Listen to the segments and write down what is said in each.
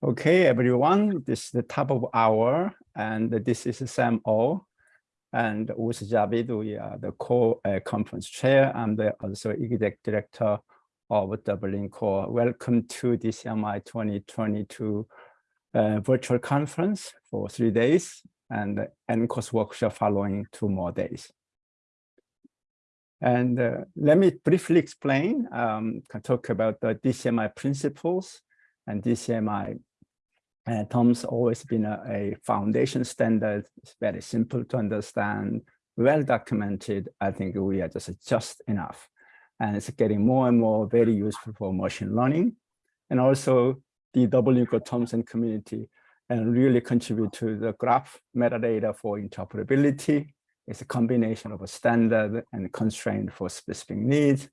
Okay, everyone, this is the top of hour, and this is Sam O. And with Javed, we are the co-conference chair. I'm the also executive director of Dublin Core. Welcome to DCMI 2022 uh, virtual conference for three days and NKOS workshop following two more days. And uh, let me briefly explain, um, can talk about the DCMI principles and DCMI uh, TOMS always been a, a, foundation standard. It's very simple to understand, well documented. I think we are just just enough. And it's getting more and more very useful for machine learning. And also the WCO Thomson community and really contribute to the graph metadata for interoperability. It's a combination of a standard and constraint for specific needs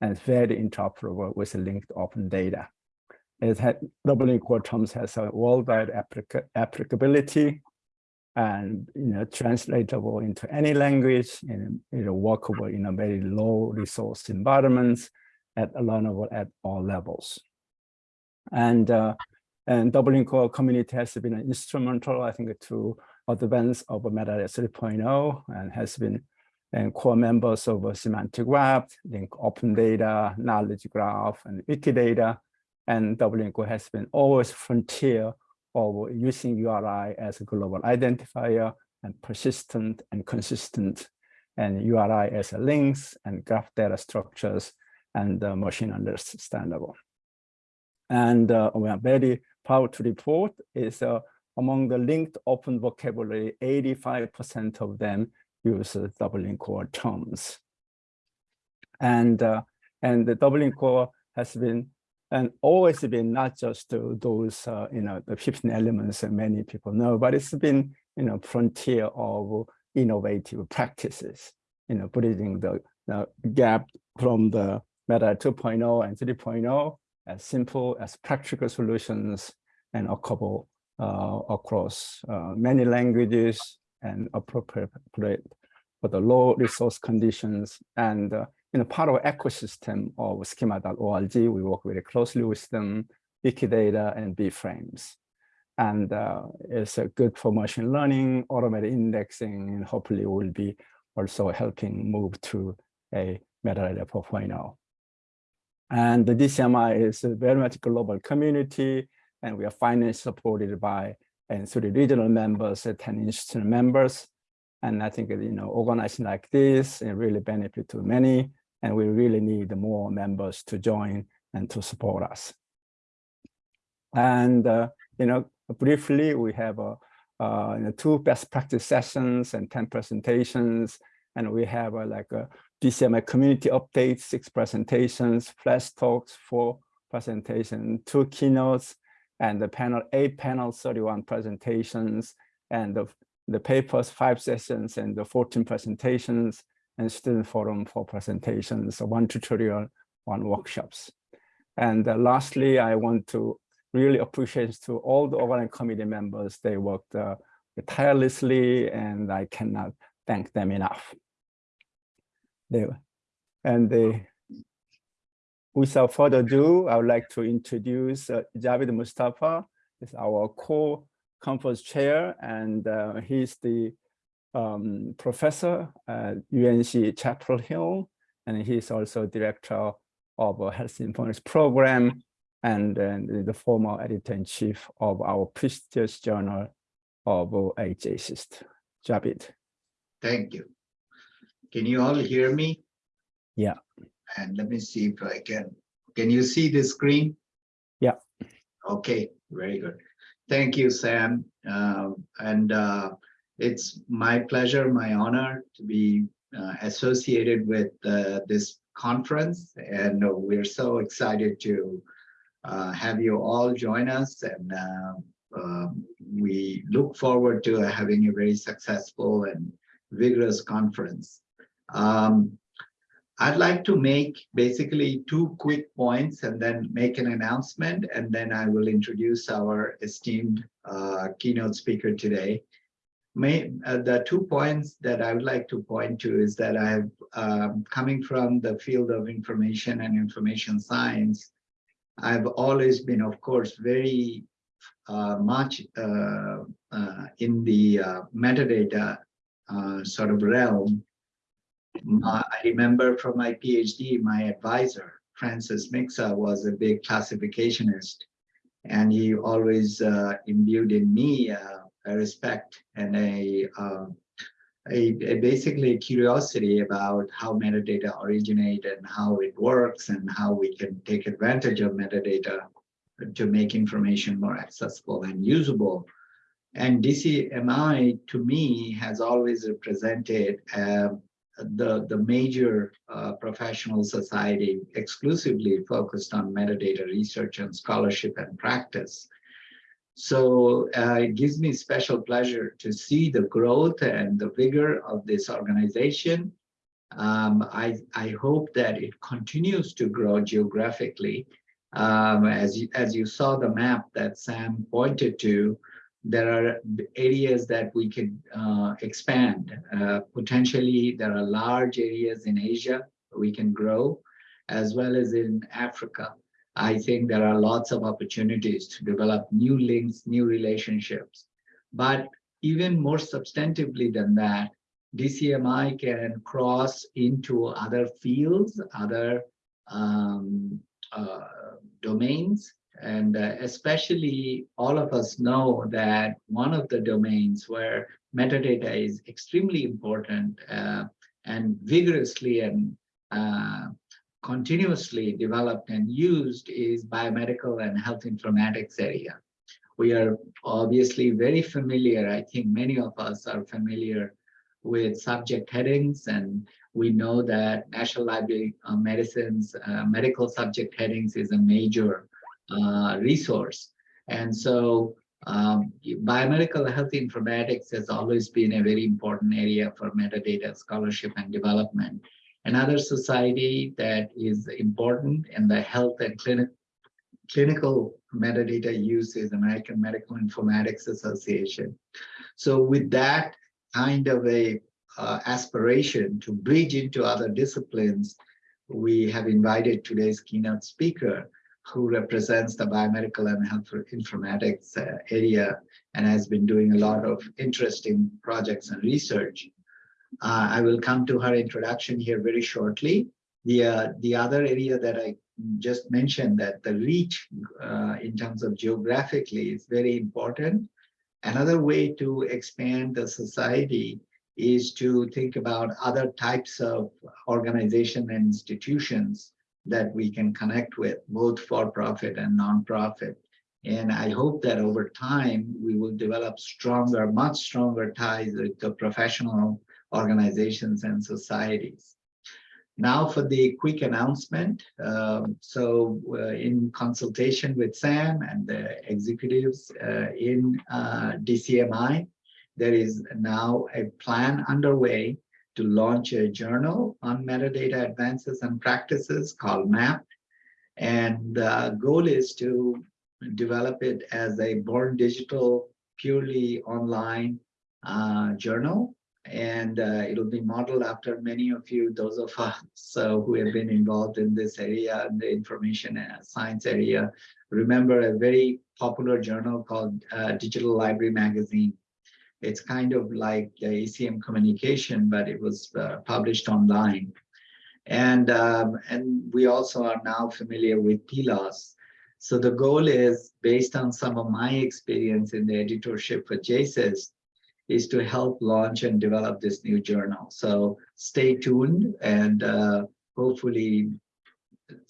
and very interoperable with linked open data. It had Dublin Core terms has a worldwide applica applicability and you know translatable into any language and you know workable in a very low resource environments at learnable at all levels. And uh, and Dublin Core community has been instrumental, I think, to advance of metadata 3.0 and has been and core members of semantic web, link open data, knowledge graph, and Wikidata, and Core has been always frontier of using URI as a global identifier and persistent and consistent and URI as a links and graph data structures and uh, machine understandable. And uh, we are very proud to report is uh, among the linked open vocabulary, 85% of them use Dublin Core terms. And, uh, and the Dublin Core has been and always been not just those, uh, you know, the 15 elements that many people know, but it's been, you know, frontier of innovative practices, you know, bridging the, the gap from the meta 2.0 and 3.0 as simple as practical solutions and a couple uh, across uh, many languages and appropriate for the low resource conditions and uh, you know, part of ecosystem of schema.org. We work very closely with them, Wikidata and BIBFRAME. And uh, it's a good for machine learning, automated indexing, and hopefully will be also helping move to a metadata 4.0. And the DCMI is a very much global community, and we are finally supported by and three regional members, 10 institutional members. And I think, you know, organizing like this, it really benefit to many and we really need more members to join and to support us. And, uh, you know, briefly, we have uh, uh, you know, two best practice sessions and 10 presentations, and we have like a DCMI community updates, six presentations, flash talks, four presentations, two keynotes, and the panel, eight panels, 31 presentations, and the, the papers, five sessions, and the 14 presentations, and student forum for presentations, one tutorial, one workshops. And uh, lastly, I want to really appreciate to all the organizing committee members. They worked uh, tirelessly and I cannot thank them enough. They, and they, without further ado, I would like to introduce uh, Javed Mostafa, is our co-conference chair, and uh, he's the um, professor at UNC Chapel Hill, and he's also director of a health informatics program and uh, the former editor-in-chief of our prestigious journal of JASIST. Javed. Thank you. Can you all hear me? Yeah. And let me see if I can. Can you see the screen? Yeah. Okay, very good. Thank you, Sam. Uh, and uh, it's my pleasure, my honor to be uh, associated with uh, this conference. And uh, we're so excited to uh, have you all join us. And uh, um, we look forward to having a very successful and vigorous conference. Um, I'd like to make basically two quick points and then make an announcement, and then I will introduce our esteemed uh, keynote speaker today may, uh, the two points that I would like to point to is that I have, um, coming from the field of information and information science, I've always been, of course, very uh, much uh, uh, in the uh, metadata uh, sort of realm. I remember from my PhD, my advisor, Francis Miksa, was a big classificationist. And he always imbued in me respect and a, um, a, a basically curiosity about how metadata originate and how it works and how we can take advantage of metadata to make information more accessible and usable. And DCMI, to me, has always represented uh, the, the major uh, professional society exclusively focused on metadata research and scholarship and practice. So uh, it gives me special pleasure to see the growth and the vigor of this organization. Um, I, I hope that it continues to grow geographically. Um, as, you, as you saw the map that Sam pointed to, there are areas that we can uh, expand. Uh, potentially, there are large areas in Asia we can grow, as well as in Africa. I think there are lots of opportunities to develop new links, new relationships. But even more substantively than that, DCMI can cross into other fields, other um, uh, domains, and uh, especially all of us know that one of the domains where metadata is extremely important uh, and vigorously and uh, continuously developed and used is biomedical and health informatics area. We are obviously very familiar, I think many of us are familiar with subject headings and we know that National Library of Medicine's uh, medical subject headings is a major uh, resource. And so um, biomedical health informatics has always been a very important area for metadata scholarship and development. Another society that is important in the health and clinic, clinical metadata use is American Medical Informatics Association. So with that kind of a uh, aspiration to bridge into other disciplines, we have invited today's keynote speaker, who represents the biomedical and health informatics uh, area and has been doing a lot of interesting projects and research. Uh, I will come to her introduction here very shortly. The, uh, the other area that I just mentioned that the reach uh, in terms of geographically is very important. Another way to expand the society is to think about other types of organization and institutions that we can connect with, both for profit and non-profit. And I hope that over time, we will develop stronger, much stronger ties with the professional organizations and societies. Now for the quick announcement. Um, so uh, in consultation with Sam and the executives uh, in uh, DCMI, there is now a plan underway to launch a journal on metadata advances and practices called MAP. And the goal is to develop it as a born digital, purely online uh, journal. And uh, it'll be modeled after many of you, those of us who have been involved in this area, the information science area, remember a very popular journal called uh, Digital Library Magazine it's kind of like the ACM communication, but it was uh, published online. And, um, and we also are now familiar with PLOS. So the goal is, based on some of my experience in the editorship for JASIS, is to help launch and develop this new journal. So stay tuned and uh, hopefully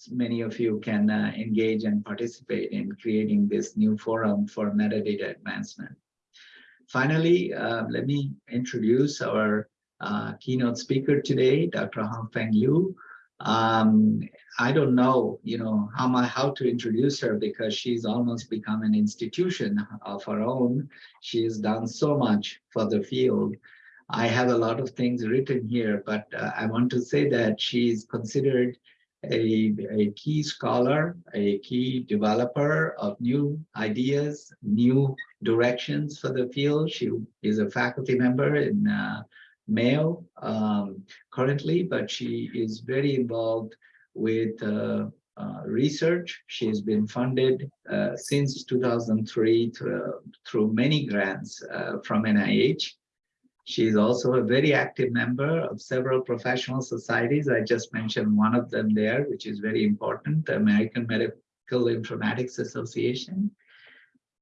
many of you can uh, engage and participate in creating this new forum for metadata advancement. Finally, uh, let me introduce our uh, keynote speaker today, Dr. Hongfang Liu. Um, I don't know, you know, how my how to introduce her because she's almost become an institution of her own. She has done so much for the field. I have a lot of things written here, but uh, I want to say that she's considered a, a key scholar, a key developer of new ideas, new directions for the field. She is a faculty member in uh, Mayo um, currently, but she is very involved with uh, uh, research. She's been funded uh, since 2003 through, through many grants uh, from NIH. She's also a very active member of several professional societies. I just mentioned one of them there, which is very important, the American Medical Informatics Association.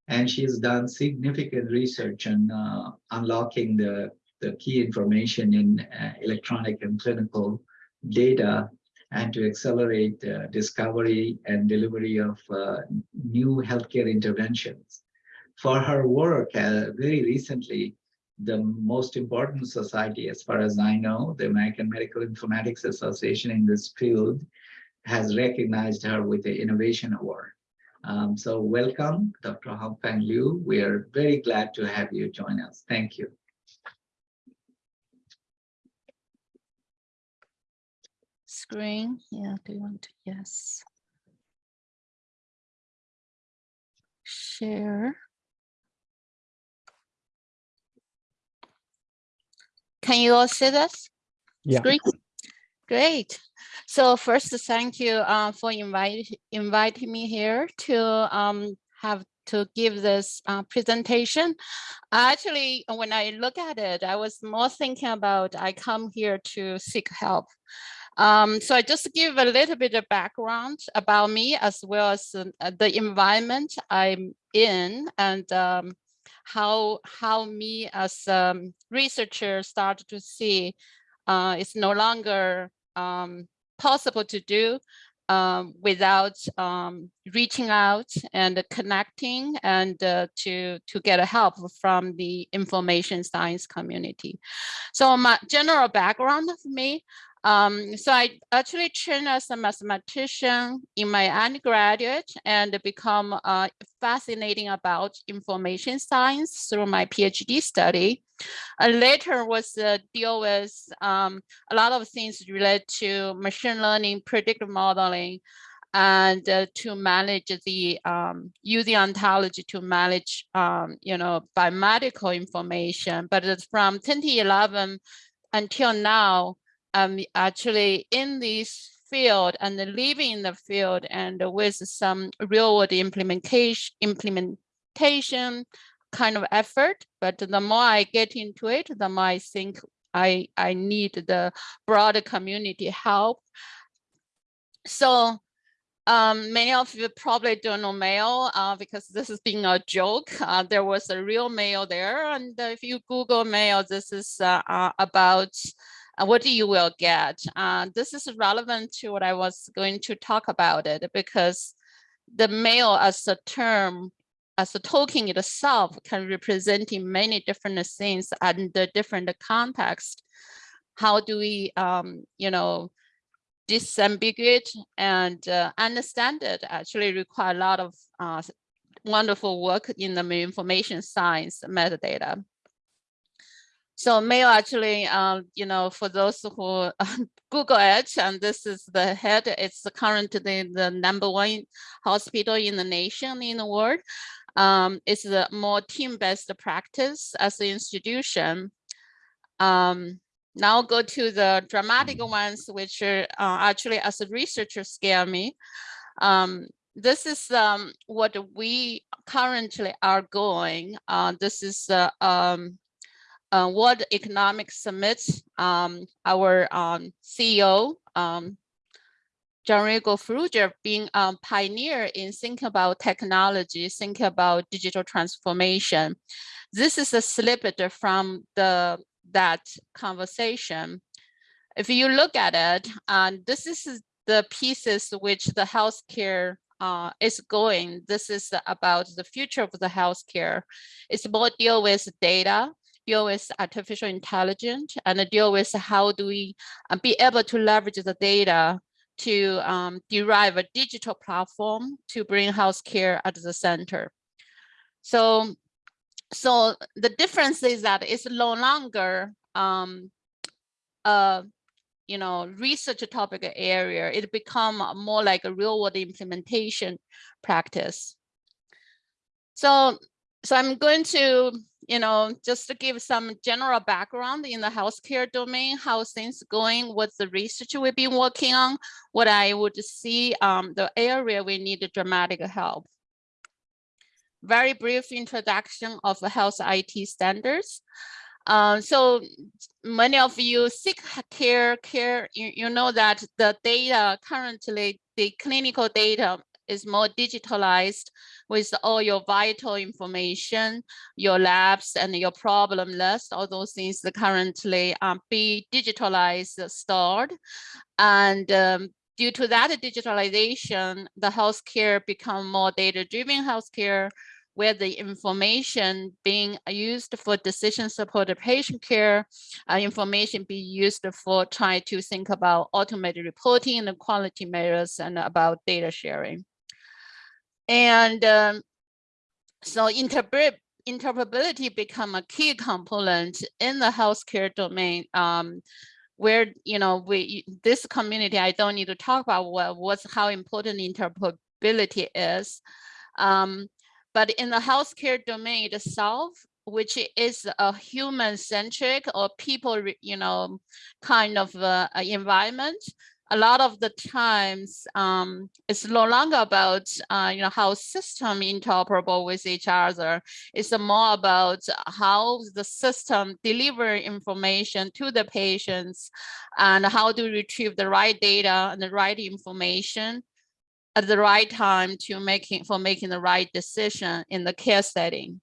And she's done significant research on uh, unlocking the, the key information in uh, electronic and clinical data and to accelerate uh, discovery and delivery of uh, new healthcare interventions. For her work, uh, very recently, the most important society, as far as I know, the American Medical Informatics Association in this field, has recognized her with the Innovation Award. Um, so welcome, Dr. Hongfang Liu. We are very glad to have you join us. Thank you. Screen, yeah, do you want to, yes. Share. Can you all see this? Yeah. Screen? Great. So first, thank you uh, for invite, inviting me here to um, have to give this uh, presentation. Actually, when I look at it, I was more thinking about I come here to seek help. Um, so I just give a little bit of background about me as well as uh, the environment I'm in and um, how how me as a um, researcher started to see uh, it's no longer um, possible to do um, without um, reaching out and connecting and uh, to to get help from the information science community. So my general background of me, um, so I actually trained as a mathematician in my undergraduate and become uh, fascinating about information science through my PhD study. And later was uh, deal with um, a lot of things related to machine learning, predictive modeling, and uh, to manage the um, using ontology to manage, um, you know, biomedical information. But from 2011 until now, um, actually in this field and living in the field and with some real world implementation, implementation kind of effort. But the more I get into it, the more I think I, I need the broader community help. So um, many of you probably don't know Mayo uh, because this is being a joke. Uh, there was a real Mayo there. And if you Google Mayo, this is uh, uh about what do you will get. Uh, this is relevant to what I was going to talk about it because the Mayo as a term, as a token itself can represent many different things and the different context. How do we, um, you know, disambiguate and uh, understand it actually require a lot of uh, wonderful work in the information science metadata. So Mayo actually, um, you know, for those who Google it, and this is the head, it's currently the number one hospital in the nation, in the world. Um, it's a more team-based practice as an institution. Um, now go to the dramatic ones, which are uh, actually as a researcher scare me. Um, this is um, what we currently are going. Uh, this is uh, um, uh, World Economic Summit, um, our um, CEO, um, Gianrico Farrugia, being a pioneer in thinking about technology, thinking about digital transformation. This is a snippet from the that conversation. If you look at it, and this is the pieces which the healthcare uh, is going. This is about the future of the healthcare. It's more deal with data, deal with artificial intelligence and deal with how do we uh, be able to leverage the data to um, derive a digital platform to bring healthcare at the center. So, so the difference is that it's no longer um, a you know research topic area. It become more like a real world implementation practice. So, so I'm going to you know, just to give some general background in the healthcare domain, how things going, what's the research we've been working on, what I would see um, the area we need dramatic help. Very brief introduction of health IT standards. Um, so many of you seek care, care, you, you know that the data currently, the clinical data is more digitalized with all your vital information, your labs and your problem list, all those things that currently um, be digitalized, stored. And um, due to that digitalization, the healthcare become more data-driven healthcare, where the information being used for decision supported patient care, uh, information be used for trying to think about automated reporting and quality measures and about data sharing. And um, so interpret interoperability become a key component in the healthcare domain um, where, you know, we this community, I don't need to talk about what, what's how important interoperability is. Um, but in the healthcare domain itself, which is a human-centric or people, you know, kind of uh, environment, a lot of the times um, it's no longer about uh, you know how system interoperable with each other. It's more about how the system deliver information to the patients and how to retrieve the right data and the right information at the right time to making for making the right decision in the care setting.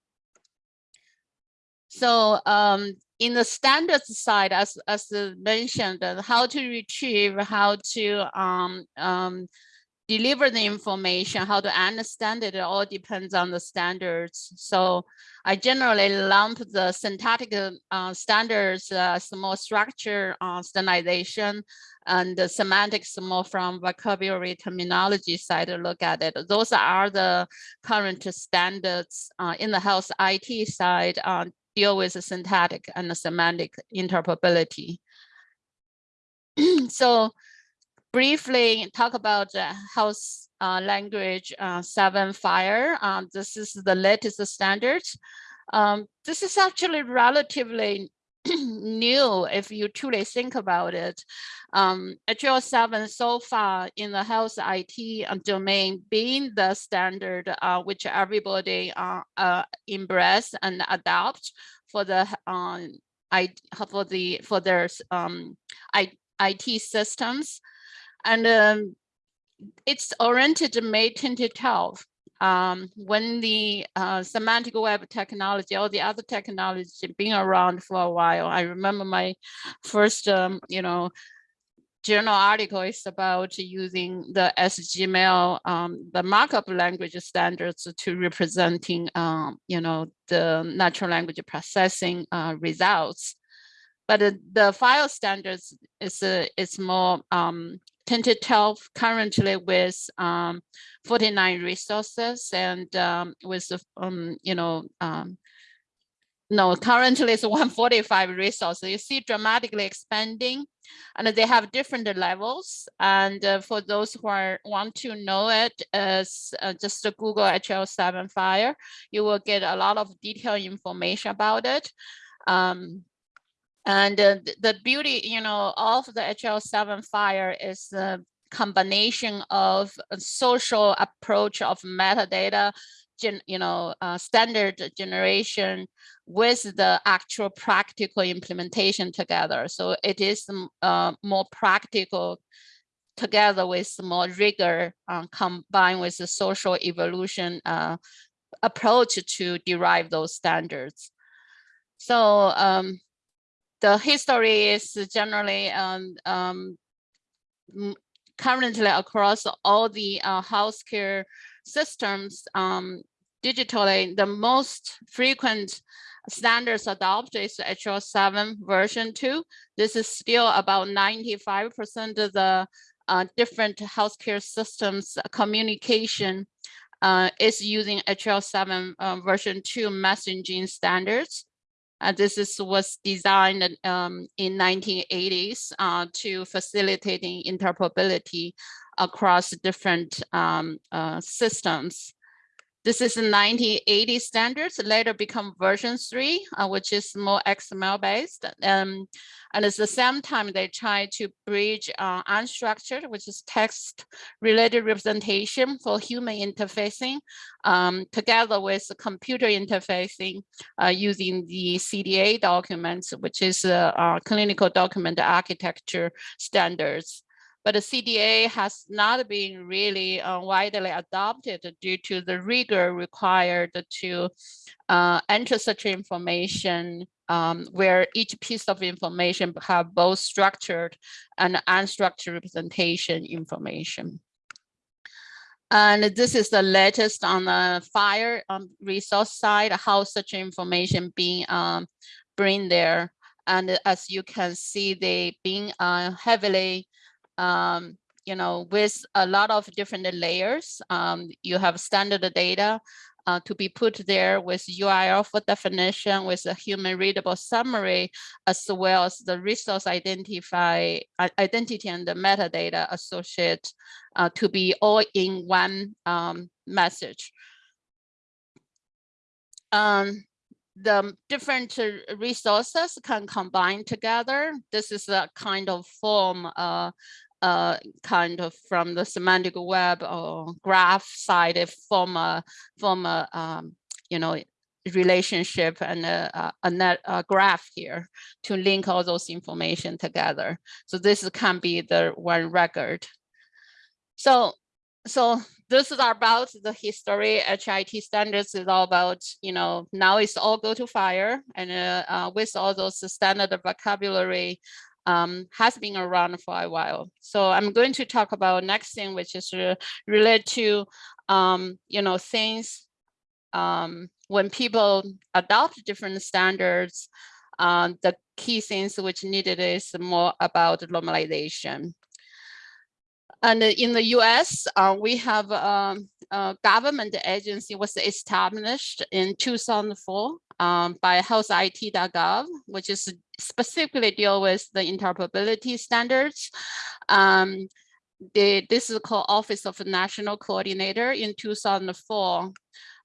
So um, in the standards side, as, as mentioned, uh, how to retrieve, how to um, um, deliver the information, how to understand it, it all depends on the standards. So I generally lump the syntactic uh, standards as more structure uh, standardization and the semantics more from vocabulary terminology side to look at it. Those are the current standards uh, in the health IT side uh, deal with the syntactic and the semantic interoperability. so briefly talk about the health uh, language uh, 7 FHIR. Um, this is the latest standard. Um, this is actually relatively new if you truly think about it. Um, HL7 so far in the health IT domain being the standard uh, which everybody uh, uh, embrace and adopt for the um, I for the for their um, IT systems, and um, it's oriented May 2012 um, when the uh, semantic web technology, or the other technology being around for a while. I remember my first, um, you know, journal article is about using the SGML, um, the markup language standards to representing, um, you know, the natural language processing uh, results. But uh, the FHIR standards is uh, is more um, 1012 currently with um, 49 resources and um, with, um, you know, um, no, currently it's 145 resources. You see dramatically expanding and they have different levels. And uh, for those who are, want to know it, uh, just Google HL7 FHIR, you will get a lot of detailed information about it. Um, and uh, the beauty, you know, of the HL7 FHIR is combination of a social approach of metadata, gen, you know, uh, standard generation with the actual practical implementation together. So it is uh, more practical together with more rigor uh, combined with the social evolution uh, approach to derive those standards. So um, the history is generally um, um, currently across all the uh, healthcare systems um, digitally, the most frequent standards adopted is HL7 version 2. This is still about 95% of the uh, different healthcare systems communication uh, is using HL7 uh, version 2 messaging standards. Uh, this is, was designed um, in 1980s uh, to facilitating interoperability across different um, uh, systems. This is the 1980 standards, later become version three, uh, which is more XML based. Um, and at the same time, they try to bridge uh, unstructured, which is text related representation for human interfacing um, together with computer interfacing uh, using the CDA documents, which is a clinical document architecture standards but the CDA has not been really uh, widely adopted due to the rigor required to uh, enter such information um, where each piece of information have both structured and unstructured representation information. And this is the latest on the FHIR um, resource side, how such information being um, bring there. And as you can see, they being uh, heavily um, you know, with a lot of different layers. Um, you have standard data uh, to be put there with URL for definition, with a human readable summary, as well as the resource identify identity and the metadata associated uh, to be all in one um, message. Um, the different resources can combine together. This is a kind of form uh, uh, kind of from the semantic web or graph side form a form a um, you know relationship and a, a net a graph here to link all those information together. So this can be the one record. So so this is about the history HIT standards is all about, you know, now it's all go to FHIR and uh, uh, with all those standard vocabulary um, has been around for a while. So I'm going to talk about next thing, which is related to, um, you know, things um, when people adopt different standards, um, the key things which needed is more about normalization. And in the US, uh, we have um, a government agency was established in 2004 um, by healthit.gov, which is specifically deal with the interoperability standards. Um, the, this is called Office of National Coordinator in 2004,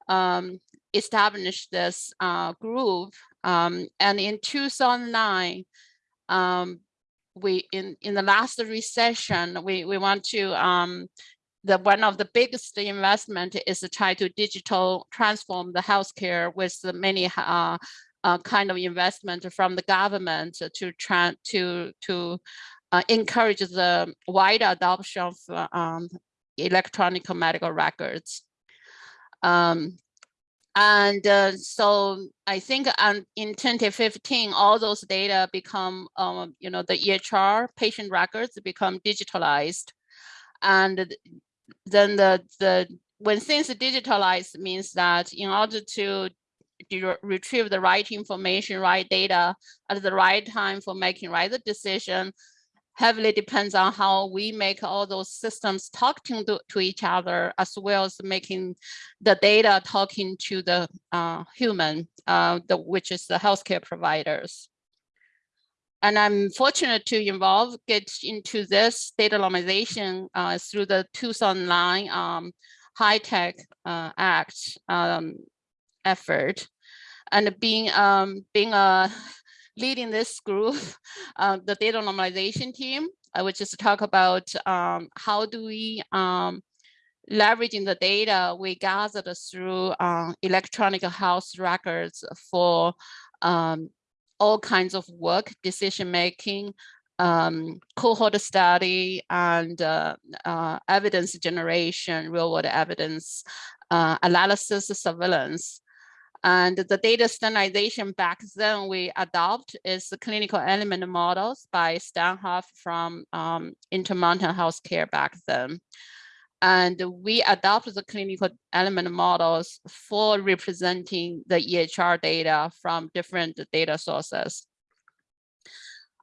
um, established this uh, group. Um, and in 2009, um, we in, in the last recession, we, we want to um, the one of the biggest investment is to try to digital transform the healthcare with the many uh, uh, kind of investment from the government to try to to uh, encourage the wider adoption of um, electronic medical records. Um, and uh, so I think um, in 2015, all those data become, um, you know, the EHR patient records become digitalized. And then the, the when things digitalized means that in order to retrieve the right information, right data at the right time for making right the decision heavily depends on how we make all those systems talking to, to each other, as well as making the data talking to the uh, human, uh, the, which is the healthcare providers. And I'm fortunate to involve, get into this data normalization uh, through the 2009 um, HITECH uh, Act um, effort. And being um, being a leading this group, uh, the data normalization team, I would just talk about um, how do we um, leveraging the data we gathered through uh, electronic health records for um, all kinds of work, decision making, um, cohort study, and uh, uh, evidence generation, real world evidence, uh, analysis, surveillance. And the data standardization back then we adopt is the clinical element models by Stan Huff from um, Intermountain Healthcare back then. And we adopt the clinical element models for representing the EHR data from different data sources.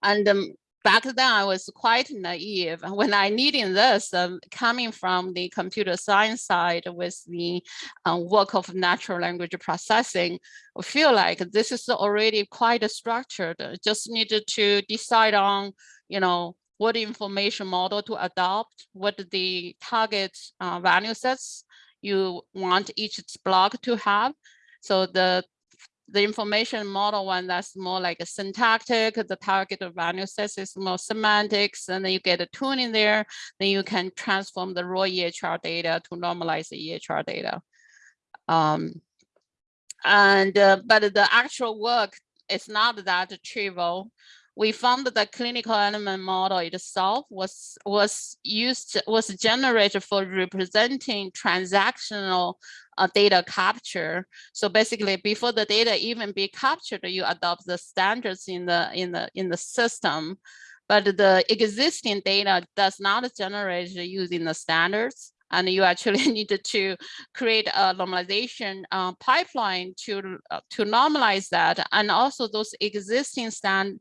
And um, back then I was quite naive when I needed this um, coming from the computer science side with the uh, work of natural language processing. I feel like this is already quite structured. Just needed to decide on, you know, what information model to adopt, what the target uh, value sets you want each block to have. So the the information model one that's more like a syntactic, the target value sets is more semantics, and then you get a tune in there, then you can transform the raw EHR data to normalize the EHR data. Um, and uh, but the actual work is not that trivial we found that the clinical element model itself was was used was generated for representing transactional uh, data capture. So basically, before the data even be captured, you adopt the standards in the in the in the system. But the existing data does not generate using the standards and you actually needed to create a normalization uh, pipeline to uh, to normalize that and also those existing stand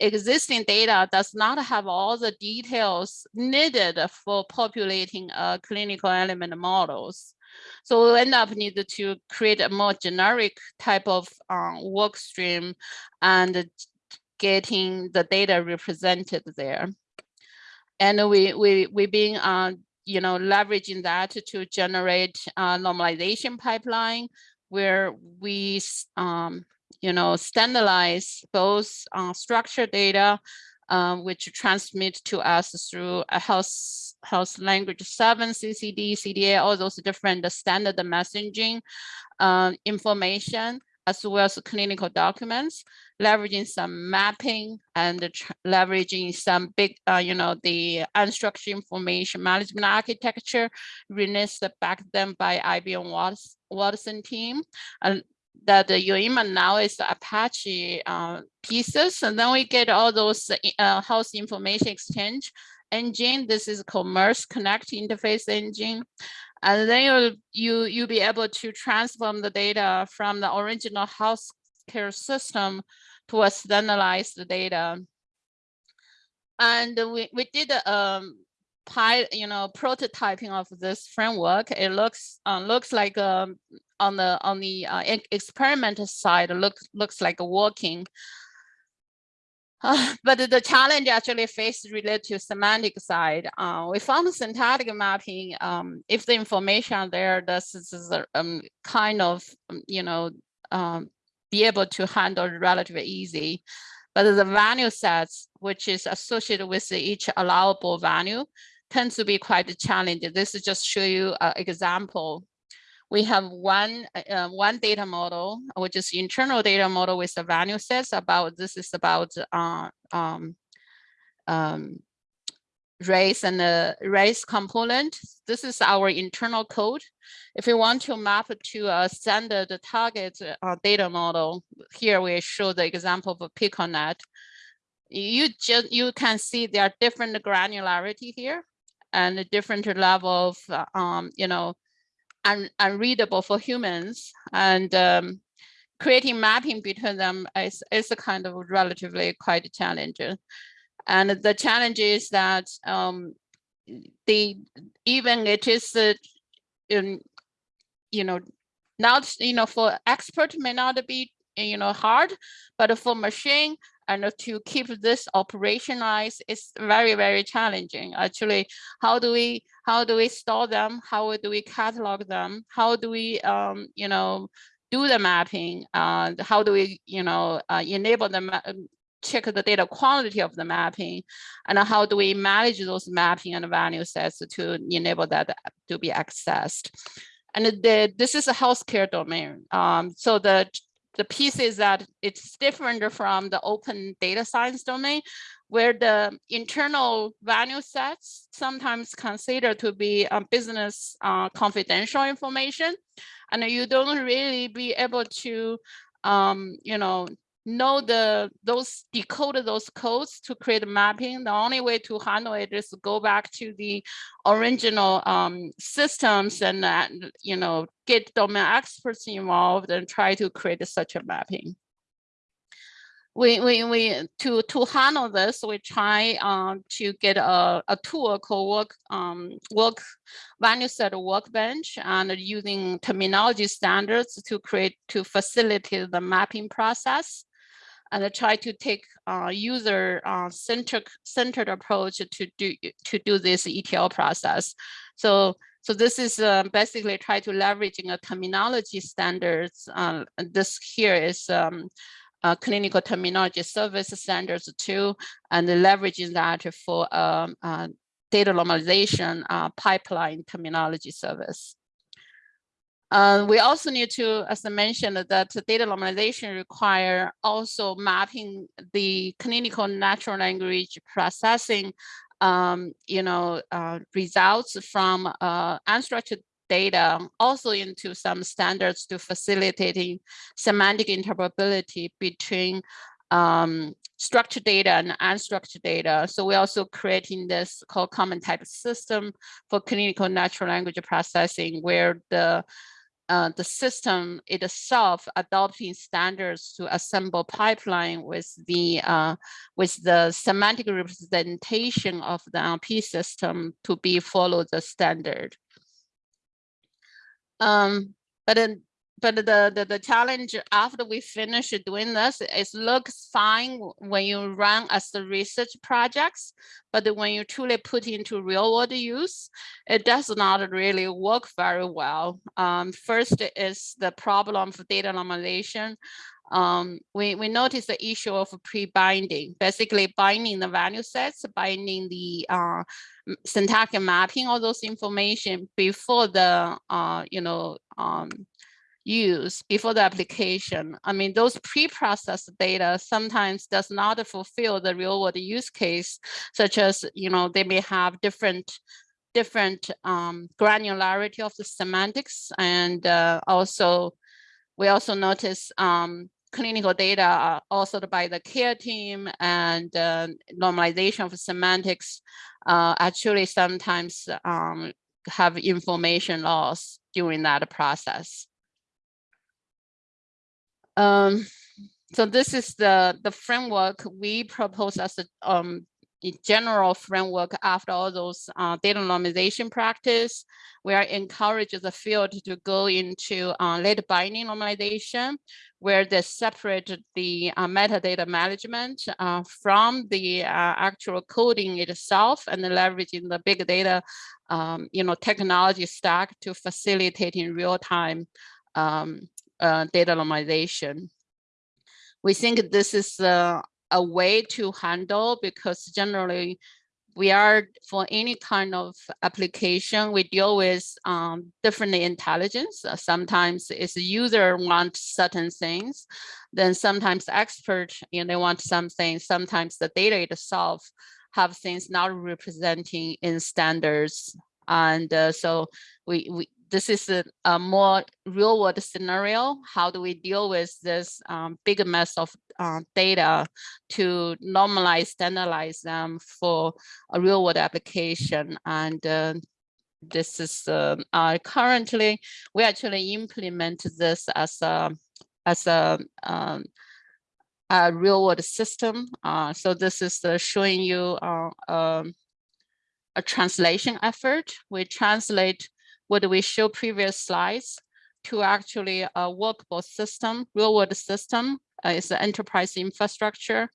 existing data does not have all the details needed for populating uh, clinical element models. So we end up needed to create a more generic type of um, work stream and getting the data represented there. And we we we been uh, you know leveraging that to generate a normalization pipeline where we um, you know, standardize both uh, structured data, uh, which transmit to us through a health, health language 7, CCD, CDA, all those different standard messaging uh, information, as well as clinical documents, leveraging some mapping and leveraging some big, uh, you know, the unstructured information management architecture released back then by IBM Watson team. And that the UIMA now is the Apache uh, pieces, and then we get all those uh, health information exchange engine. This is Commerce Connect interface engine. And then you you you'll be able to transform the data from the original healthcare system to a standardized data. And we, we did um, pi, you know, prototyping of this framework. It looks uh, looks like um, on the on the uh, experiment side looks looks like working. Uh, but the challenge actually faced related to semantic side. Uh, we found syntactic mapping. Um, if the information there, this is um, kind of um, you know um, be able to handle relatively easy. But the value sets, which is associated with each allowable value, tends to be quite challenging. This is just show you an example. We have one uh, one data model, which is internal data model with the value sets about this is about uh, um, um, race and the race component. This is our internal code. If we want to map it to a standard target uh, data model, here we show the example of a PCORnet. You just you can see there are different granularity here and a different level of, uh, um, you know, un unreadable for humans. And um, creating mapping between them is, is a kind of relatively quite challenging. And the challenge is that um, the even it is, uh, in, you know, not, you know, for expert may not be, you know, hard, but for machine, and to keep this operationalized is very very challenging. Actually how do we how do we store them? How do we catalog them? How do we um you know do the mapping? Uh how do we you know uh, enable them um, check the data quality of the mapping? And how do we manage those mapping and value sets to enable that to be accessed? And the, this is a healthcare domain. Um so the the piece is that it's different from the open data science domain where the internal value sets sometimes considered to be uh, business uh, confidential information. And you don't really be able to um, you know know the those decode those codes to create a mapping. The only way to handle it is to go back to the original um, systems and uh, you know get domain experts involved and try to create such a mapping. We, we, we to to handle this, we try um, to get a, a tool called work um, work value set workbench and using terminology standards to create to facilitate the mapping process and try to take uh, user uh, centered approach to do to do this ETL process. So So this is uh, basically try to leveraging a terminology standards. Uh, this here is um, uh, clinical terminology service standards too, and leveraging that for um, uh, data normalization pipeline terminology service. Uh, we also need to, as I mentioned, that data normalization require also mapping the clinical natural language processing, um, you know, uh, results from uh, unstructured data also into some standards to facilitating semantic interoperability between um, structured data and unstructured data. So we're also creating this called common type system for clinical natural language processing where the uh, the system itself adopting standards to assemble pipeline with the uh, with the semantic representation of the NLP system to be follow the standard. Um, but then, but the, the the challenge after we finish doing this is looks fine when you run as the research projects, but when you truly put into real world use, it does not really work very well. Um, first is the problem of data normalization um, we, we noticed the issue of pre-binding, basically binding the value sets, binding the uh, syntactic mapping all those information before the, uh, you know, um, use before the application. I mean, those pre-processed data sometimes does not fulfill the real world use case, such as, you know, they may have different different um, granularity of the semantics and uh, also we also notice um, clinical data are also by the care team and uh, normalization of semantics uh, actually sometimes um, have information loss during that process. Um, so this is the, the framework we propose as a um, general framework after all those uh, data normalization practice. We are encouraged the field to go into uh, late binding normalization, where they separate the uh, metadata management uh, from the uh, actual coding itself and leveraging the big data um, you know, technology stack to facilitate in real time um, uh, data normalization. We think this is uh, a way to handle because generally we are for any kind of application we deal with um, different intelligence. Uh, sometimes it's user want certain things then sometimes expert you know they want something sometimes the data itself have things not representing in standards. And uh, so we, we this is a, a, more real world scenario. How do we deal with this um, big mess of uh, data to normalize, standardize them for a real world application? And uh, this is uh, currently, we actually implement this as a, as a, um, a real world system. Uh, so this is showing you uh, um, a translation effort. We translate what we show previous slides to actually a workable system, real world system uh, is an enterprise infrastructure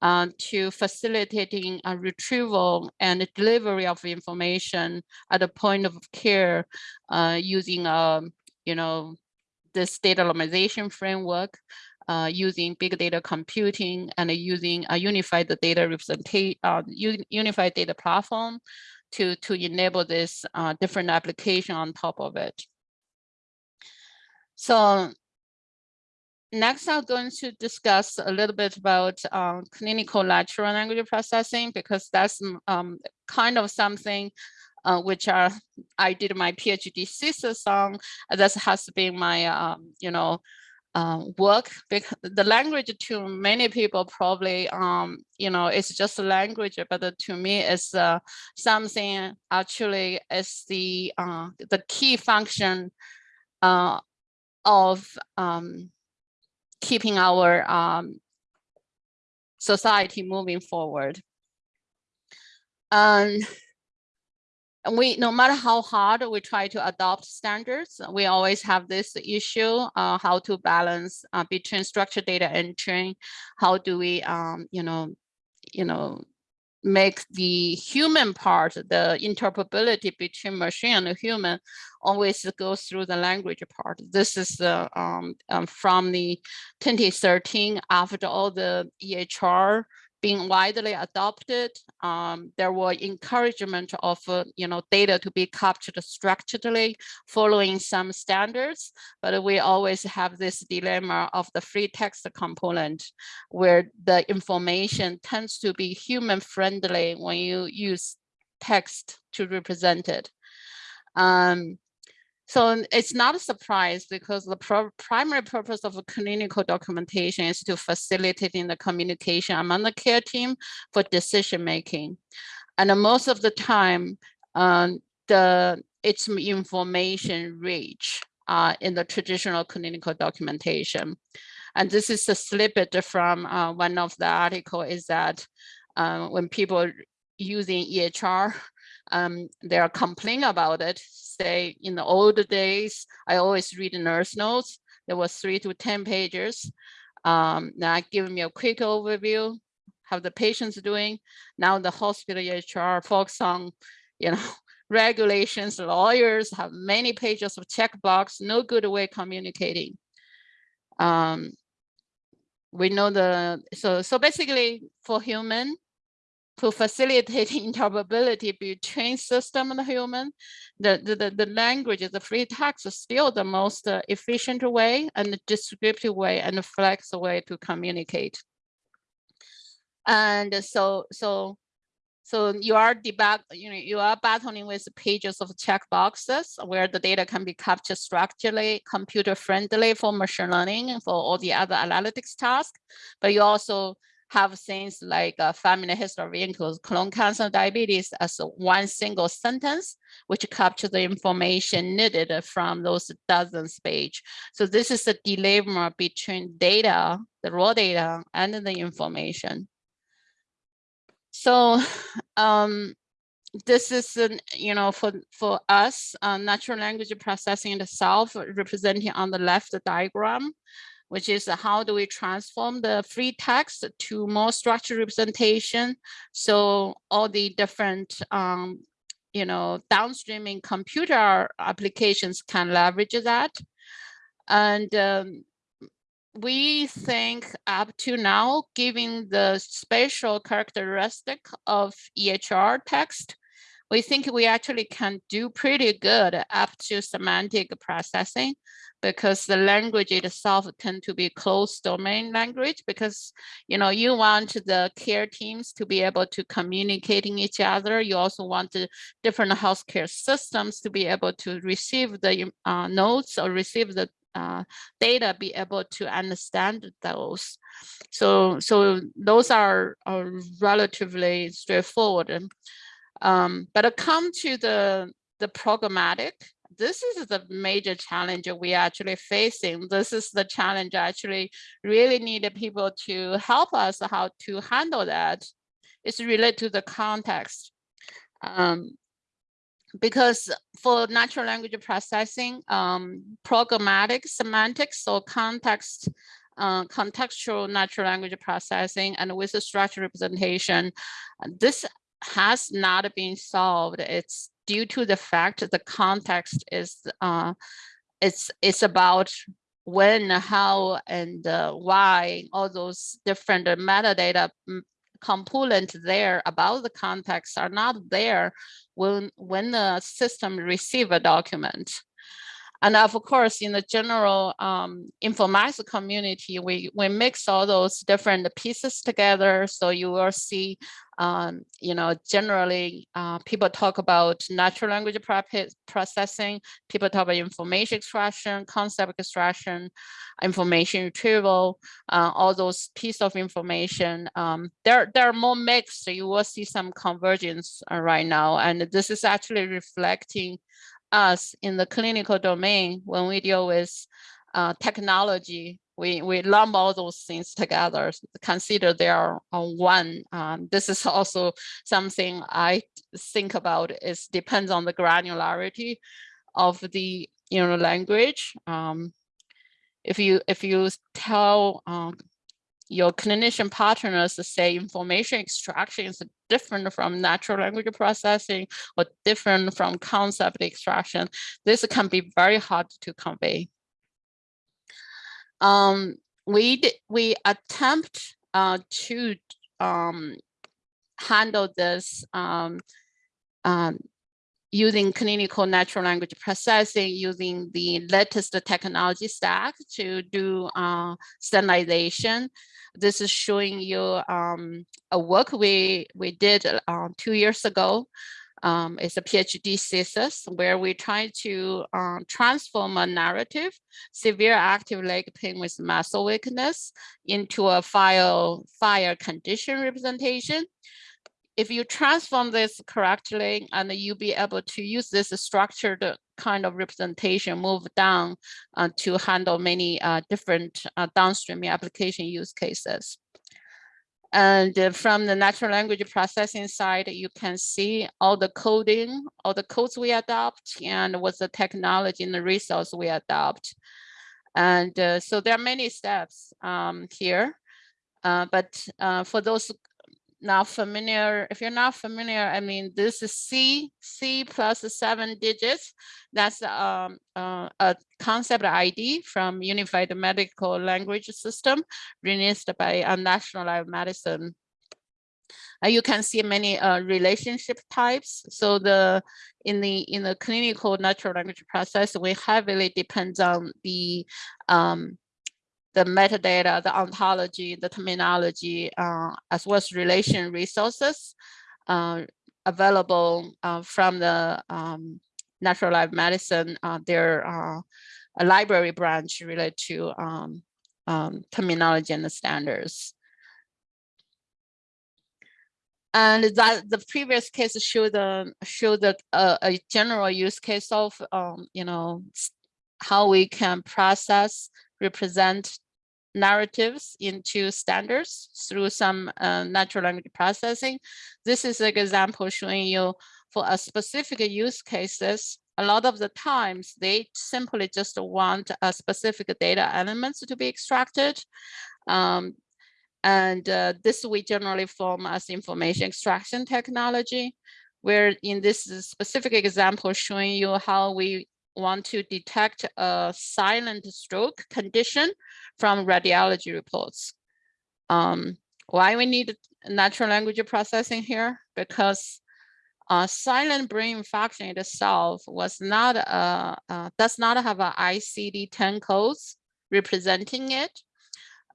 uh, to facilitating a retrieval and delivery of information at a point of care uh, using, um, you know, this data normalization framework, uh, using big data computing and using a unified data representation, uh, unified data platform to, to enable this uh, different application on top of it. So next I'm going to discuss a little bit about um, clinical natural language processing because that's um, kind of something uh, which are I did my PhD thesis on. That has been my um, you know uh, work because the language to many people probably um you know it's just a language but to me it's uh, something actually is the uh, the key function uh, of um, keeping our um, society moving forward. And we, no matter how hard we try to adopt standards, we always have this issue, uh, how to balance uh, between structured data entry, how do we, um, you know, you know, make the human part, the interoperability between machine and human always goes through the language part. This is the um, um, from the 2013 after all the EHR being widely adopted. Um, there were encouragement of uh, you know data to be captured structurally following some standards, but we always have this dilemma of the free text component where the information tends to be human friendly when you use text to represent it. Um, so it's not a surprise because the primary purpose of clinical documentation is to facilitating the communication among the care team for decision making. And most of the time, um, the its information rich uh, in the traditional clinical documentation. And this is a snippet from uh, one of the article is that uh, when people using EHR um, they are complaining about it. Say in the old days, I always read nurse notes. There was three to 10 pages. Um, now give me a quick overview, how the patient's doing. Now the hospital EHR focus on, you know, regulations, lawyers have many pages of checkbox, no good way communicating. Um, we know the, so, so basically for human, to facilitate interoperability between system and human, the, the, the, language, the free text is still the most uh, efficient way and descriptive way and flexible way to communicate. And so, so, so you are debug, you know, you are battling with pages of checkboxes where the data can be captured structurally, computer friendly for machine learning and for all the other analytics tasks. But you also have things like a family history includes colon cancer, diabetes as one single sentence, which capture the information needed from those dozens page. So this is the dilemma between data, the raw data and the information. So um, this is, you know, for, for us, uh, natural language processing itself representing on the left the diagram which is how do we transform the free text to more structured representation. So all the different, um, you know, downstreaming computer applications can leverage that. And um, we think up to now, given the spatial characteristic of EHR text, we think we actually can do pretty good up to semantic processing because the language itself tend to be closed domain language because you know you want the care teams to be able to communicating each other. You also want the different healthcare systems to be able to receive the uh, notes or receive the uh, data be able to understand those. So so those are, are relatively straightforward. Um, but come to the the pragmatic this is the major challenge we are actually facing. This is the challenge actually really need people to help us how to handle that. It's related to the context. Um, because for natural language processing, um, pragmatic semantics or context, uh, contextual natural language processing and with the structured representation, this has not been solved. It's due to the fact the context is uh, it's it's about when, how, and uh, why, all those different metadata mm, components there about the context are not there when when the system receive a document. And of course, in the general um, informatics community, we, we mix all those different pieces together. So you will see, um, you know, generally uh, people talk about natural language processing, people talk about information extraction, concept extraction, information retrieval, uh, all those pieces of information. Um, they're, they're more mixed. So you will see some convergence uh, right now. And this is actually reflecting us in the clinical domain when we deal with uh, technology. We we lump all those things together consider they are one. Um, this is also something i think about is depends on the granularity of the you know language. Um, if you if you tell um, your clinician partners say information extraction is different from natural language processing or different from concept extraction, this can be very hard to convey. Um, we we attempt uh, to um, handle this um, um, using clinical natural language processing, using the latest technology stack to do uh, standardization. This is showing you um, a work we, we did uh, two years ago. Um, it's a PhD thesis where we try to uh, transform a narrative, severe active leg pain with muscle weakness into a file, FHIR condition representation if you transform this correctly and you'll be able to use this structured kind of representation move down uh, to handle many uh, different uh, downstream application use cases. And uh, from the natural language processing side, you can see all the coding, all the codes we adopt and what's the technology and the resource we adopt. And uh, so there are many steps um, here. Uh, but uh, for those not familiar, if you're not familiar, I mean, this is C, C plus seven digits. That's um, uh, a concept ID from Unified Medical Language System released by a National Lab Medicine. Uh, you can see many uh, relationship types. So the in the in the clinical natural language process, we heavily depends on the um, the metadata, the ontology, the terminology, uh, as well as relation resources uh, available uh, from the um, natural life medicine, their a library branch related to um, um, terminology and the standards. And that the previous case showed the showed the, uh, a general use case of um, you know how we can process represent narratives into standards through some uh, natural language processing. This is an example showing you for a specific use cases, a lot of the times they simply just want a specific data elements to be extracted. Um, and uh, this we generally form as information extraction technology, where in this specific example showing you how we want to detect a silent stroke condition from radiology reports. Um, why we need natural language processing here? Because uh, silent brain infarction itself was not uh, uh, does not have a ICD-10 codes representing it.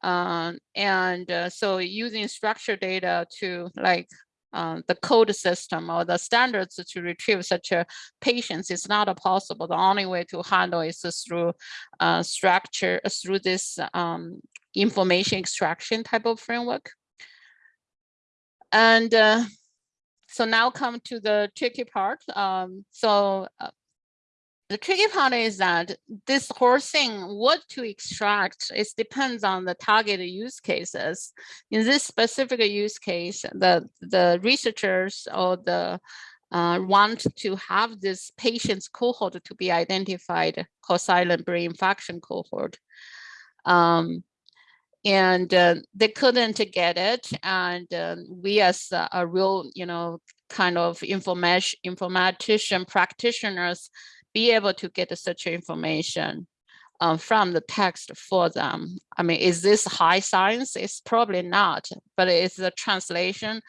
Um, and uh, so using structured data to like uh, the code system or the standards to retrieve such a patients is not possible. The only way to handle is through uh, structure, uh, through this um, information extraction type of framework. And uh, so now come to the tricky part. Um, so uh, the tricky part is that this whole thing, what to extract, it depends on the target use cases. In this specific use case, the, the researchers or the uh, want to have this patient's cohort to be identified, silent brain infarction cohort. Um, and uh, they couldn't get it. And uh, we as a, a real, you know, kind of information informatician practitioners be able to get such information um, from the text for them. I mean, is this high science? It's probably not, but it's a translation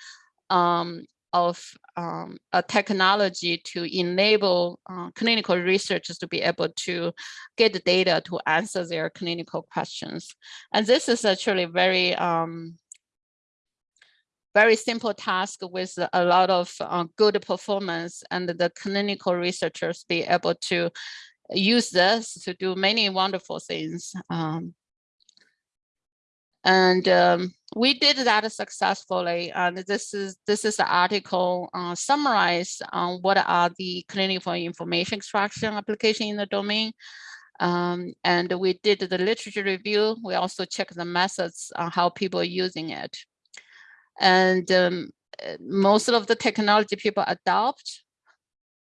um, of um, a technology to enable uh, clinical researchers to be able to get the data to answer their clinical questions. And this is actually very um, very simple task with a lot of uh, good performance and the clinical researchers be able to use this to do many wonderful things. Um, and um, we did that successfully. And this is this is the article uh, summarize on what are the clinical information extraction application in the domain. Um, and we did the literature review. We also checked the methods on how people are using it. And um, most of the technology people adopt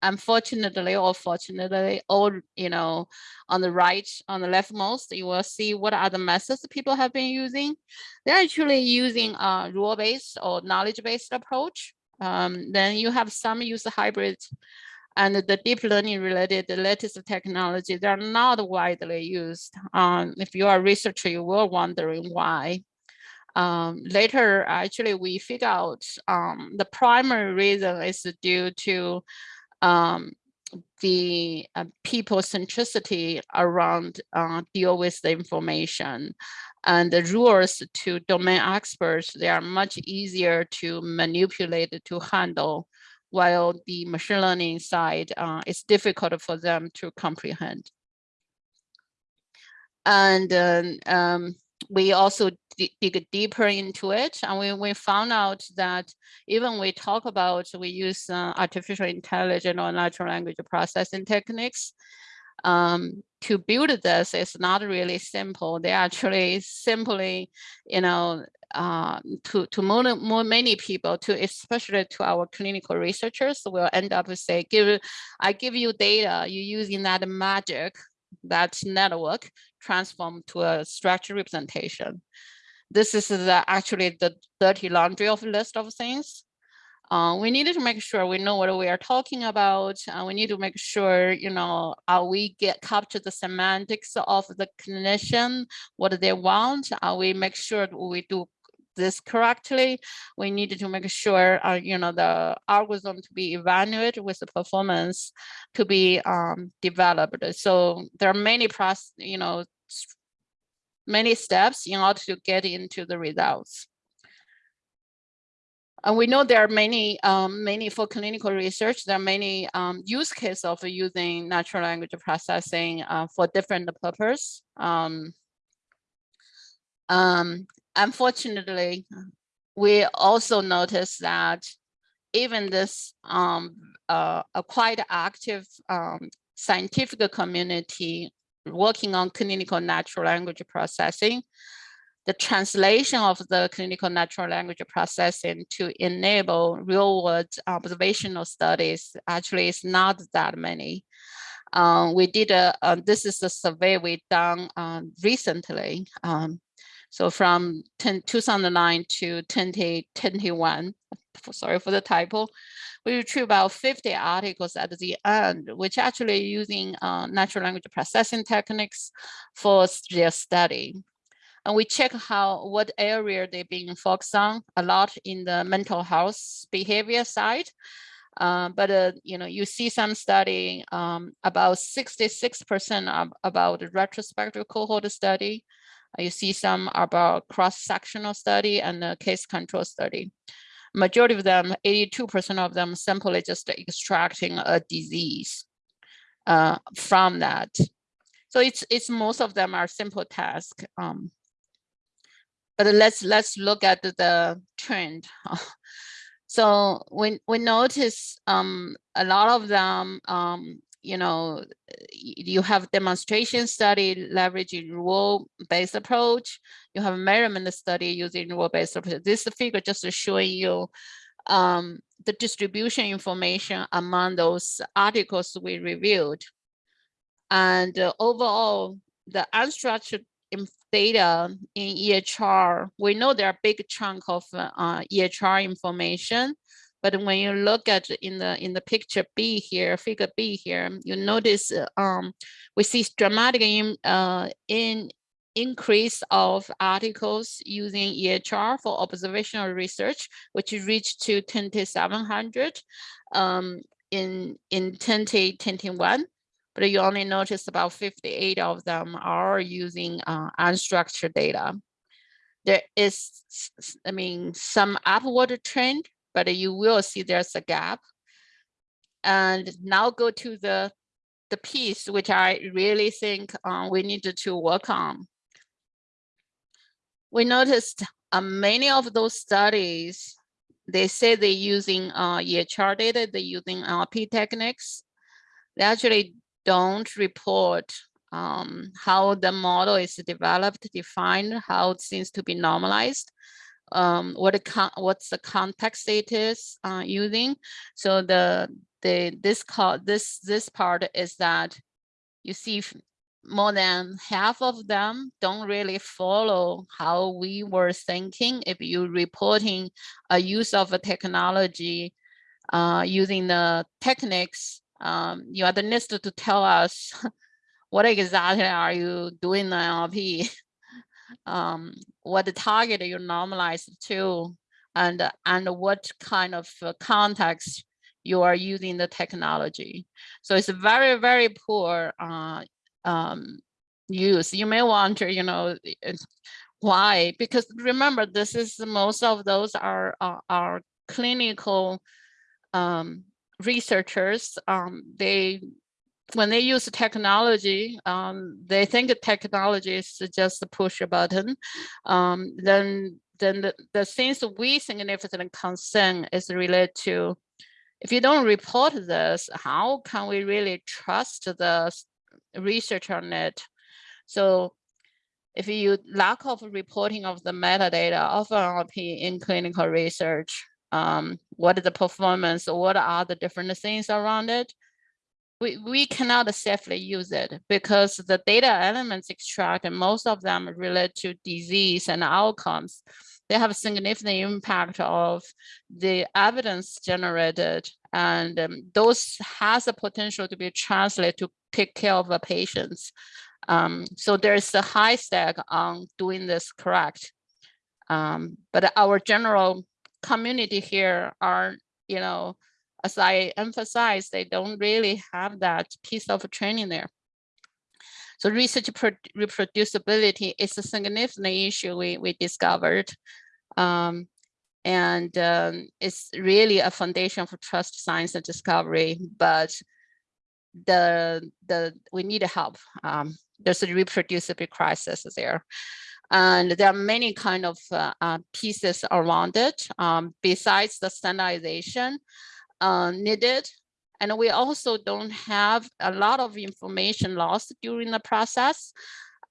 unfortunately or fortunately, or you know, on the right, on the leftmost, you will see what are the methods people have been using. They're actually using a rule-based or knowledge-based approach. Um, then you have some use hybrid and the deep learning related the latest technology, they're not widely used. Um, if you are a researcher, you will wondering why. Um, later, actually, we figure out um, the primary reason is due to um, the uh, people centricity around uh, deal with the information and the rules to domain experts, they are much easier to manipulate to handle while the machine learning side uh, is difficult for them to comprehend. And um, we also dig deeper into it. And we, we found out that even we talk about we use uh, artificial intelligence or natural language processing techniques um, to build this. Is not really simple. They actually simply you know uh, to to more, more many people to especially to our clinical researchers will end up with say give I give you data. You using that magic that network transform to a structured representation. This is the, actually the dirty laundry of list of things. Uh, we needed to make sure we know what we are talking about. Uh, we need to make sure, you know, are we get capture the semantics of the clinician, what they want? Are we make sure we do this correctly, we needed to make sure, uh, you know, the algorithm to be evaluated with the performance to be um, developed. So there are many process, you know, many steps in order to get into the results. And we know there are many, um, many for clinical research, there are many um, use cases of using natural language processing uh, for different purpose. Um, um, unfortunately, we also noticed that even this um, uh, a quite active um, scientific community working on clinical natural language processing, the translation of the clinical natural language processing to enable real world observational studies actually is not that many. Um, we did a, uh, this is a survey we done um, recently. Um, so from 10, 2009 to 2021, sorry for the typo, we retrieve about 50 articles at the end, which actually using uh, natural language processing techniques for their study. And we check how, what area they've been focused on, a lot in the mental health behavior side. Uh, but uh, you know, you see some study um, about 66% about the retrospective cohort study, you see some about cross-sectional study and the case control study. Majority of them, 82% of them simply just extracting a disease uh, from that. So it's it's most of them are simple tasks. Um, but let's let's look at the trend. so we we notice um, a lot of them um, you know, you have demonstration study leveraging rule-based approach. You have a measurement study using rule-based approach. This figure just showing you um, the distribution information among those articles we reviewed. And uh, overall, the unstructured data in EHR, we know there are big chunk of uh, EHR information, but when you look at in the in the picture B here, figure B here, you notice um, we see dramatic in, uh, in increase of articles using EHR for observational research, which reached to 2,700 um, in, in 2021 but you only notice about 58 of them are using uh, unstructured data. There is, I mean, some upward trend, but you will see there's a gap. And now go to the, the piece which I really think uh, we need to work on. We noticed uh, many of those studies, they say they're using uh, EHR data, they're using NLP techniques. They actually don't report um, how the model is developed, defined, how it seems to be normalized. Um, what what's the context it is uh, using. So the the this call this this part is that you see more than half of them don't really follow how we were thinking if you're reporting a use of a technology uh, using the techniques um, you are the next to tell us what exactly are you doing in NLP um, what the target you normalize to and and what kind of uh, context you are using the technology so it's very very poor uh, um, use. You may wonder, you know, why? Because remember, this is most of those are are, clinical um, researchers. Um, they when they use technology, um, they think technology is just a push a button. Um, then then the, the things we significant concern is related to if you don't report this, how can we really trust the research on it. So if you lack of reporting of the metadata of NLP in clinical research, um, what is the performance, what are the different things around it, we, we cannot safely use it because the data elements extracted, most of them relate to disease and outcomes. They have significant impact of the evidence generated and um, those has a potential to be translated to take care of the patients. Um, so there's a high stake on doing this correct. Um, but our general community here are, you know, as I emphasize, they don't really have that piece of training there. So research reproducibility is a significant issue we, we discovered. Um, and um, it's really a foundation for trust science and discovery, but the the we need help. Um, there's a reproducibility crisis there. And there are many kind of uh, uh, pieces around it um, besides the standardization uh, needed. And we also don't have a lot of information lost during the process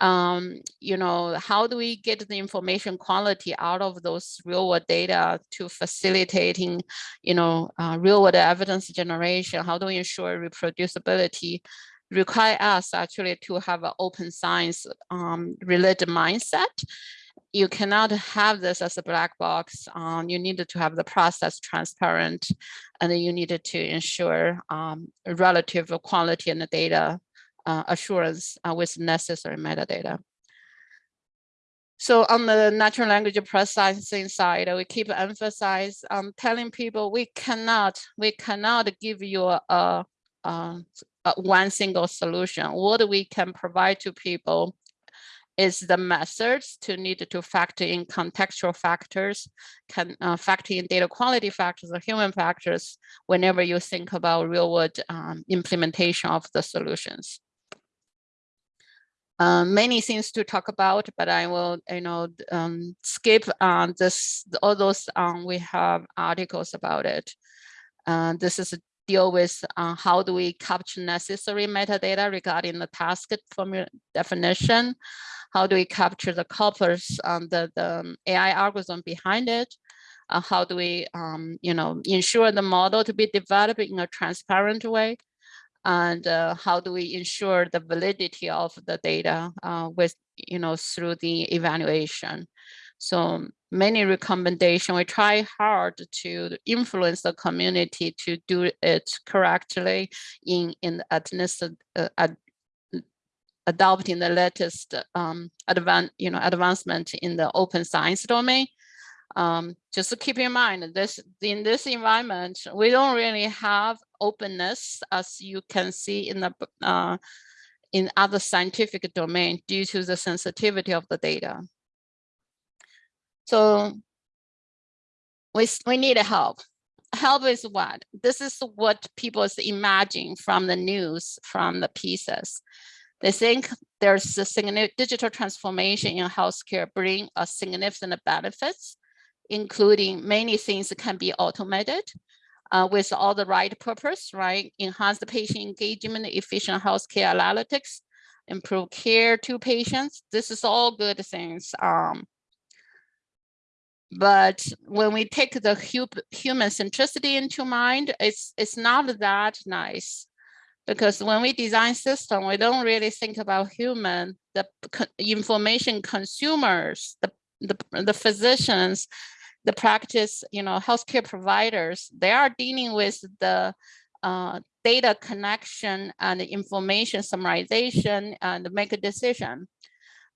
um, you know, how do we get the information quality out of those real world data to facilitating, you know, uh, real world evidence generation? How do we ensure reproducibility? Require us actually to have an open science um, related mindset. You cannot have this as a black box. Um, you needed to have the process transparent, and you needed to ensure um, relative quality and the data uh, assurance uh, with necessary metadata. So on the natural language processing side, we keep emphasize um, telling people we cannot we cannot give you a, a, a, one single solution. What we can provide to people is the methods to need to factor in contextual factors, can uh, factor in data quality factors or human factors whenever you think about real world um, implementation of the solutions. Um, many things to talk about, but I will, you know, um, skip on this, all those, um, we have articles about it. Uh, this is a deal with uh, how do we capture necessary metadata regarding the task formula definition? How do we capture the corpus, um, the, the AI algorithm behind it? Uh, how do we, um, you know, ensure the model to be developed in a transparent way? and uh, how do we ensure the validity of the data uh, with, you know, through the evaluation. So many recommendation, we try hard to influence the community to do it correctly in, in at least uh, ad, adopting the latest um, you know, advancement in the open science domain. Um, just to keep in mind this in this environment, we don't really have openness as you can see in the uh, in other scientific domain due to the sensitivity of the data. So we, we need help. Help is what? This is what people imagine from the news, from the pieces. They think there's a significant digital transformation in healthcare bring a significant benefits including many things that can be automated uh, with all the right purpose, right? Enhance the patient engagement, efficient healthcare analytics, improve care to patients. This is all good things. Um, But when we take the human centricity into mind, it's it's not that nice because when we design system, we don't really think about human, the information consumers, the, the, the physicians, the practice, you know, healthcare providers, they are dealing with the uh, data connection and information summarization and make a decision.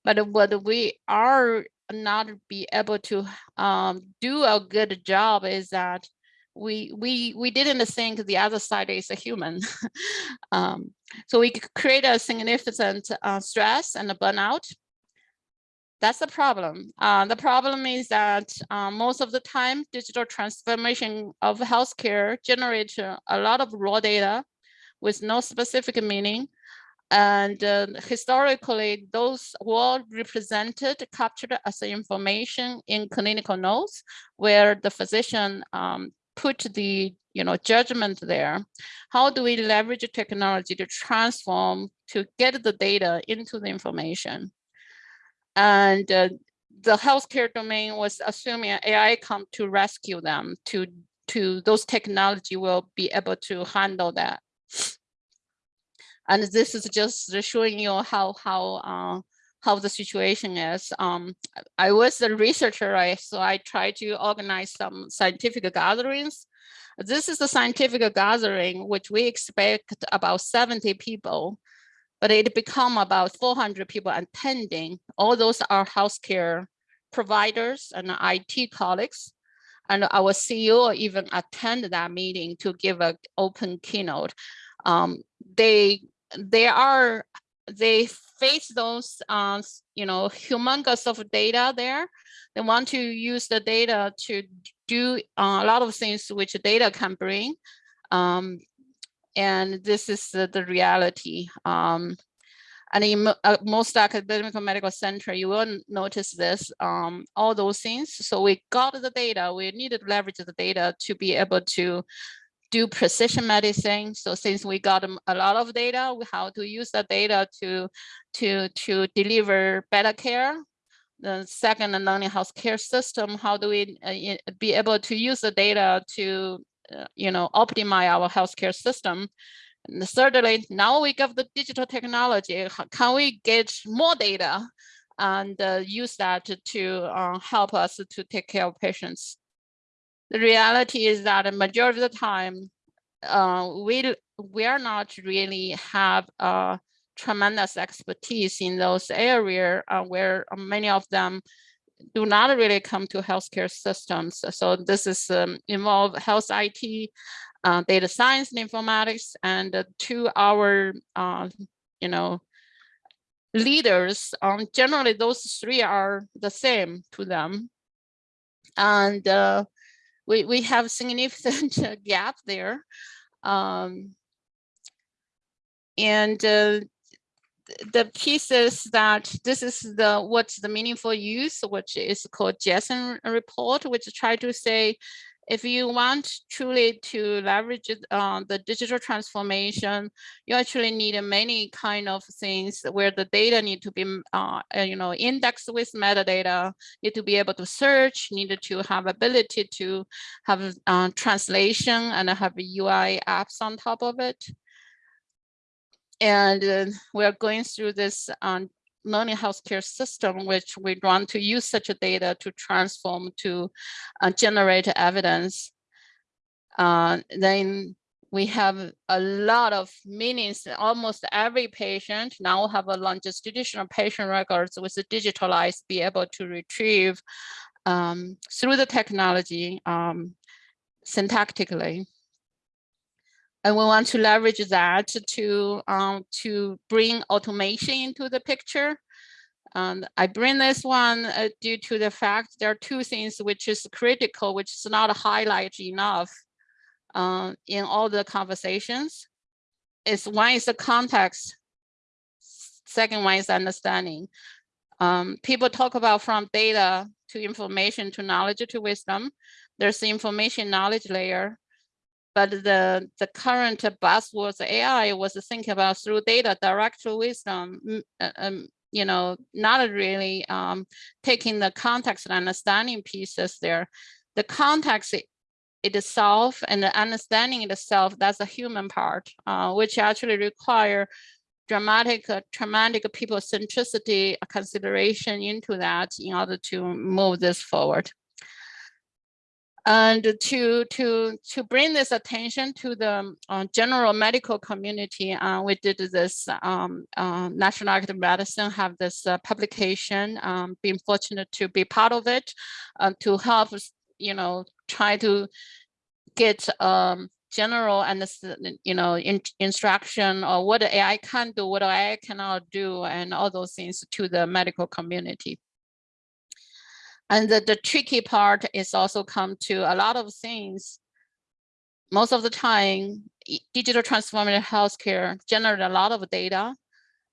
But what we are not be able to um, do a good job is that we we we didn't think the other side is a human. um, so we create a significant uh, stress and a burnout. That's the problem. Uh, the problem is that uh, most of the time, digital transformation of healthcare generates a lot of raw data with no specific meaning. And uh, historically, those were represented, captured as information in clinical notes, where the physician um, put the you know judgment there how do we leverage technology to transform to get the data into the information? And uh, the healthcare domain was assuming ai come to rescue them to to those technology will be able to handle that. And this is just showing you how how uh, how the situation is. Um, I was a researcher? So I tried to organize some scientific gatherings. This is a scientific gathering, which we expect about 70 people, but it become about 400 people attending. All those are healthcare providers and IT colleagues. And our CEO even attended that meeting to give an open keynote. Um, they, they are they face those, uh, you know, humongous of data there. They want to use the data to do uh, a lot of things which data can bring. Um, and this is the, the reality. Um, and in uh, most academic medical center, you will notice this, um, all those things. So we got the data, we needed to leverage the data to be able to do precision medicine. So since we got a lot of data, have to use the data to, to, to deliver better care. The second, and learning healthcare system, how do we uh, be able to use the data to, uh, you know, optimize our healthcare system? And thirdly, now we have the digital technology, can we get more data and uh, use that to, to uh, help us to take care of patients? The reality is that a majority of the time, uh, we we are not really have uh, tremendous expertise in those areas uh, where many of them do not really come to healthcare systems. So this is um, involve health IT, uh, data science and informatics, and uh, to our, uh, you know, leaders, um, generally those three are the same to them. And uh, we, we have significant gap there. Um, and uh, the piece is that this is the what's the meaningful use, which is called JASON report, which try to say if you want truly to leverage uh, the digital transformation, you actually need many kind of things where the data need to be, uh, you know, indexed with metadata, need to be able to search, need to have ability to have uh, translation and have UI apps on top of it. And uh, we're going through this um, learning healthcare system, which we want to use such a data to transform to uh, generate evidence. Uh, then we have a lot of meanings. Almost every patient now have a longitudinal patient records with digitalized, be able to retrieve um, through the technology um, syntactically and we want to leverage that to um, to bring automation into the picture. And I bring this one uh, due to the fact there are two things which is critical, which is not highlighted enough uh, in all the conversations. Is one is the context, second one is understanding. Um, people talk about from data to information to knowledge to wisdom. There's the information knowledge layer but the, the current buzzwords AI was thinking about through data, direct wisdom, uh, um, you know, not really um, taking the context and understanding pieces there. The context itself and the understanding itself, that's a human part, uh, which actually require dramatic, uh, traumatic people centricity consideration into that in order to move this forward. And to to to bring this attention to the uh, general medical community, uh, we did this um, uh, National Medicine have this uh, publication. Um, being fortunate to be part of it, uh, to help you know try to get um, general and you know in, instruction or what AI can do, what AI cannot do, and all those things to the medical community. And the, the tricky part is also come to a lot of things. Most of the time, digital transformative healthcare generate a lot of data,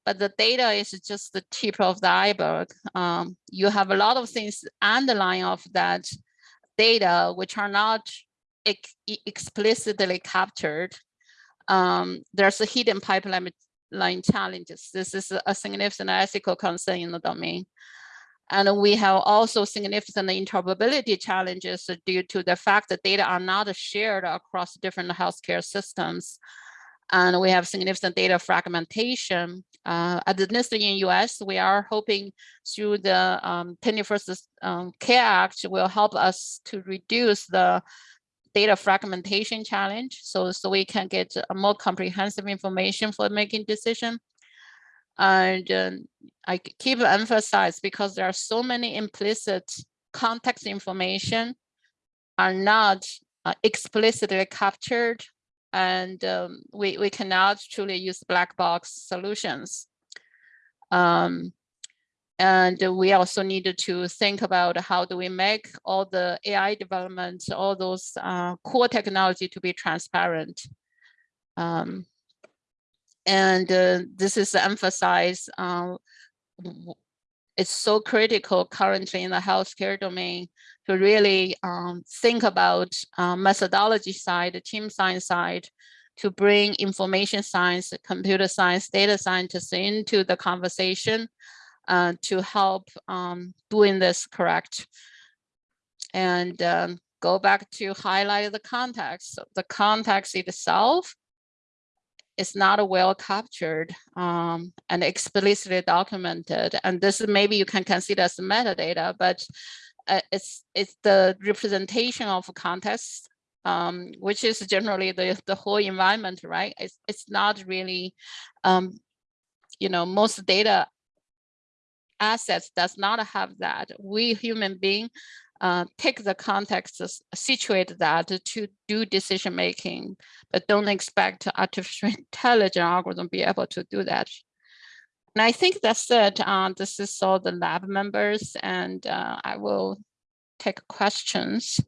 but the data is just the tip of the iceberg. Um, you have a lot of things underlying of that data, which are not ex- explicitly captured. Um, there's a hidden pipeline line challenges. This is a significant ethical concern in the domain. And we have also significant interoperability challenges due to the fact that data are not shared across different healthcare systems. And we have significant data fragmentation. Uh, at the NIST in US, we are hoping through the um, 21st um, Care Act will help us to reduce the data fragmentation challenge. So, so we can get a more comprehensive information for making decision. And um, I keep emphasize because there are so many implicit context information are not uh, explicitly captured and um, we, we cannot truly use black box solutions. Um, and we also needed to think about how do we make all the AI development, all those uh, core technology to be transparent. Um, and uh, this is emphasized. Uh, it's so critical currently in the healthcare domain to really um, think about uh, methodology side, the team science side, to bring information science, computer science, data scientists into the conversation uh, to help um, doing this correct. And um, go back to highlight the context. The context itself is not well captured um, and explicitly documented. And this is maybe you can consider as metadata, but uh, it's it's the representation of context, um, which is generally the the whole environment, right? It's it's not really, um, you know, most data assets does not have that. We human being uh, take the context, situate that to do decision making, but don't expect artificial intelligence algorithm be able to do that. And I think that's it. Uh, this is all the lab members, and uh, I will take questions.